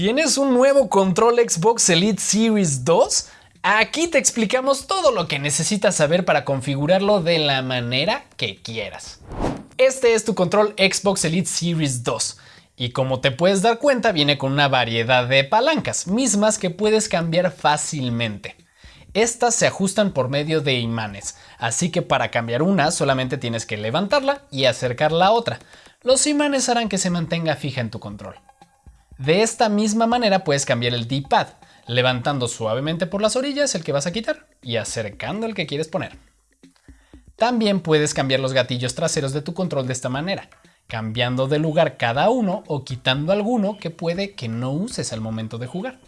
¿Tienes un nuevo control Xbox Elite Series 2? Aquí te explicamos todo lo que necesitas saber para configurarlo de la manera que quieras. Este es tu control Xbox Elite Series 2 y como te puedes dar cuenta viene con una variedad de palancas, mismas que puedes cambiar fácilmente. Estas se ajustan por medio de imanes, así que para cambiar una solamente tienes que levantarla y acercar la otra. Los imanes harán que se mantenga fija en tu control. De esta misma manera puedes cambiar el D-pad, levantando suavemente por las orillas el que vas a quitar y acercando el que quieres poner. También puedes cambiar los gatillos traseros de tu control de esta manera, cambiando de lugar cada uno o quitando alguno que puede que no uses al momento de jugar.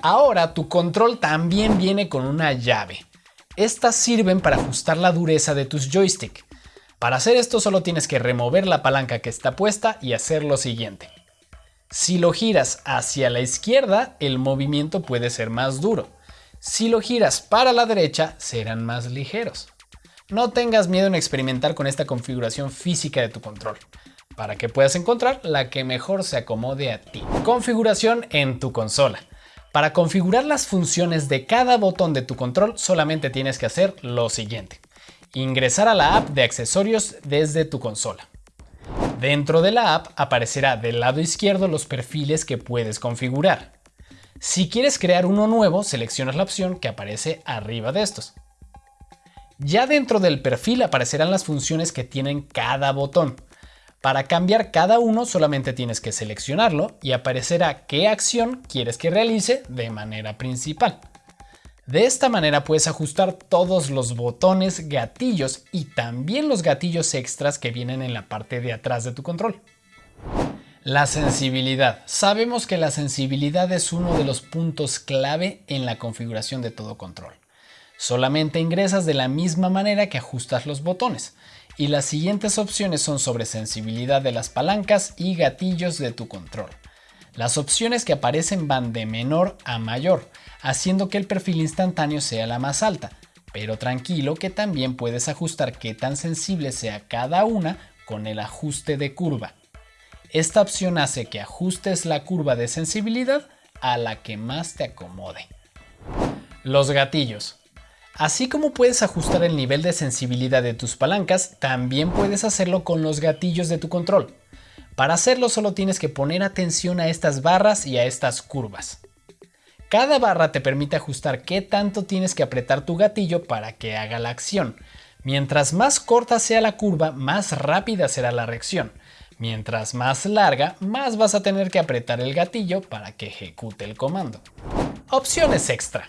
Ahora tu control también viene con una llave. Estas sirven para ajustar la dureza de tus joystick. Para hacer esto solo tienes que remover la palanca que está puesta y hacer lo siguiente. Si lo giras hacia la izquierda, el movimiento puede ser más duro. Si lo giras para la derecha, serán más ligeros. No tengas miedo en experimentar con esta configuración física de tu control, para que puedas encontrar la que mejor se acomode a ti. Configuración en tu consola. Para configurar las funciones de cada botón de tu control solamente tienes que hacer lo siguiente. Ingresar a la app de accesorios desde tu consola. Dentro de la app aparecerá del lado izquierdo los perfiles que puedes configurar. Si quieres crear uno nuevo, seleccionas la opción que aparece arriba de estos. Ya dentro del perfil aparecerán las funciones que tienen cada botón. Para cambiar cada uno solamente tienes que seleccionarlo y aparecerá qué acción quieres que realice de manera principal. De esta manera puedes ajustar todos los botones, gatillos y también los gatillos extras que vienen en la parte de atrás de tu control. La sensibilidad. Sabemos que la sensibilidad es uno de los puntos clave en la configuración de todo control. Solamente ingresas de la misma manera que ajustas los botones y las siguientes opciones son sobre sensibilidad de las palancas y gatillos de tu control. Las opciones que aparecen van de menor a mayor, haciendo que el perfil instantáneo sea la más alta, pero tranquilo que también puedes ajustar qué tan sensible sea cada una con el ajuste de curva. Esta opción hace que ajustes la curva de sensibilidad a la que más te acomode. Los gatillos. Así como puedes ajustar el nivel de sensibilidad de tus palancas, también puedes hacerlo con los gatillos de tu control. Para hacerlo solo tienes que poner atención a estas barras y a estas curvas. Cada barra te permite ajustar qué tanto tienes que apretar tu gatillo para que haga la acción. Mientras más corta sea la curva, más rápida será la reacción. Mientras más larga, más vas a tener que apretar el gatillo para que ejecute el comando. Opciones extra.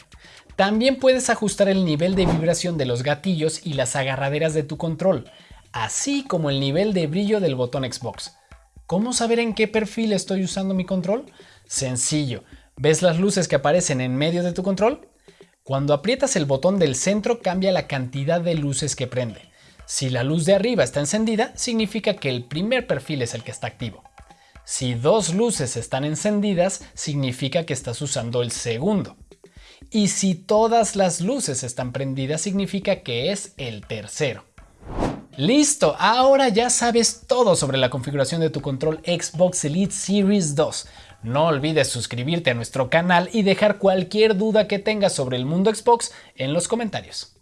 También puedes ajustar el nivel de vibración de los gatillos y las agarraderas de tu control, así como el nivel de brillo del botón Xbox. ¿Cómo saber en qué perfil estoy usando mi control? Sencillo. ¿Ves las luces que aparecen en medio de tu control? Cuando aprietas el botón del centro cambia la cantidad de luces que prende. Si la luz de arriba está encendida, significa que el primer perfil es el que está activo. Si dos luces están encendidas, significa que estás usando el segundo. Y si todas las luces están prendidas, significa que es el tercero. Listo, ahora ya sabes todo sobre la configuración de tu control Xbox Elite Series 2. No olvides suscribirte a nuestro canal y dejar cualquier duda que tengas sobre el mundo Xbox en los comentarios.